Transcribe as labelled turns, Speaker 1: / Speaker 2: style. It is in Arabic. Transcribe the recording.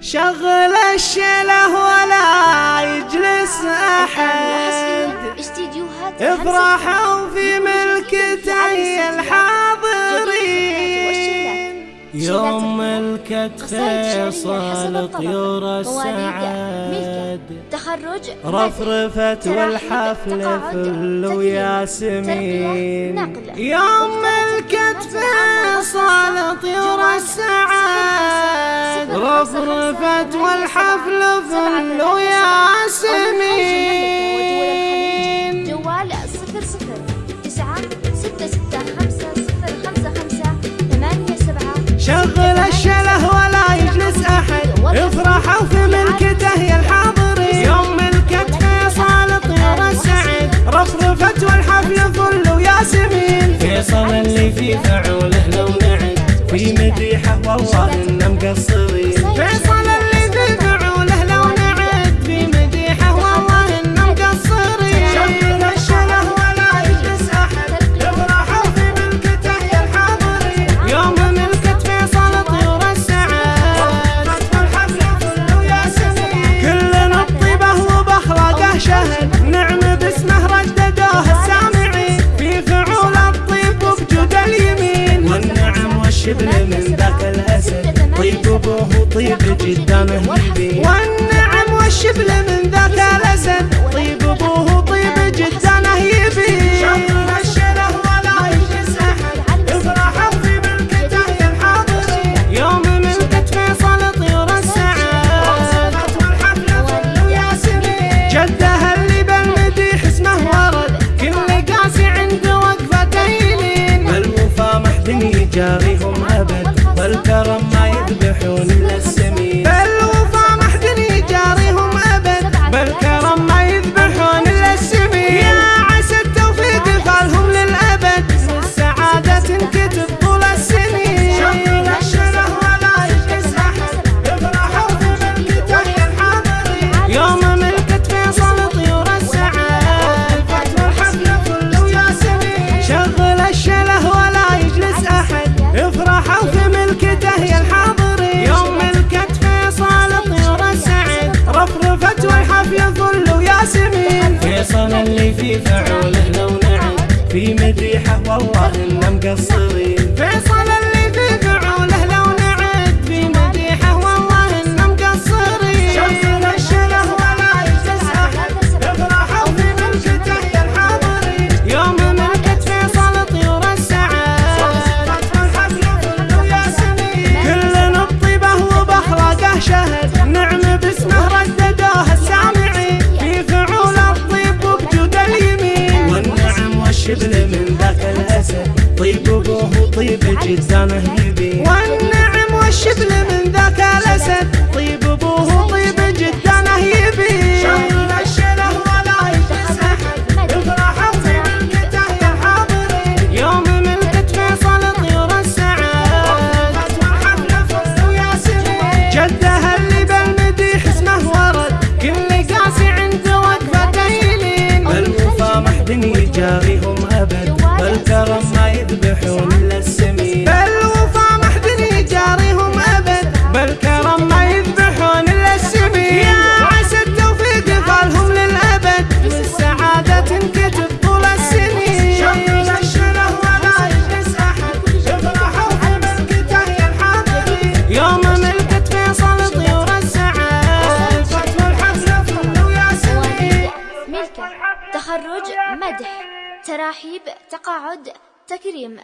Speaker 1: شغل الشله ولا يجلس أحد. افرحوا في ملكتي الحاضرين. يوم ملكت خيصل طيور السعد تخرج رفرفت والحفل فل وياسمين يوم ملكت فيصل طيور السعد رفرفت والحفل فل وياسمين وفي ملكته يا الحاضرين يوم طيور السعيد. رفرفت ظل وياسمين فيصل اللي في فعوله لو نعد. في مديحة والله إنه مقصرين شبل من ذاك الأسد. طيب ابوه طيب جدا. هني كرم ما يذبحون للسمين في فعوله لو نعم في مديحة والله إن مقصرين من ذاك الأسى. طيب أبوه وطيب جدانه يبيه والنعم والشبل من ذاك الأسد طيب
Speaker 2: أبوه تخرج مدح تراحيب تقاعد تكريم